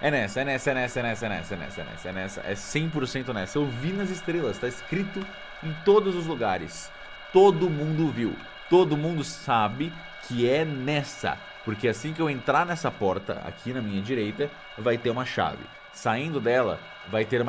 É nessa, é nessa, é nessa, é nessa, é nessa, é nessa, é nessa, é nessa. É 100% nessa. Eu vi nas estrelas, tá escrito em todos os lugares. Todo mundo viu. Todo mundo sabe que é nessa. Porque assim que eu entrar nessa porta, aqui na minha direita, vai ter uma chave. Saindo dela, vai ter uma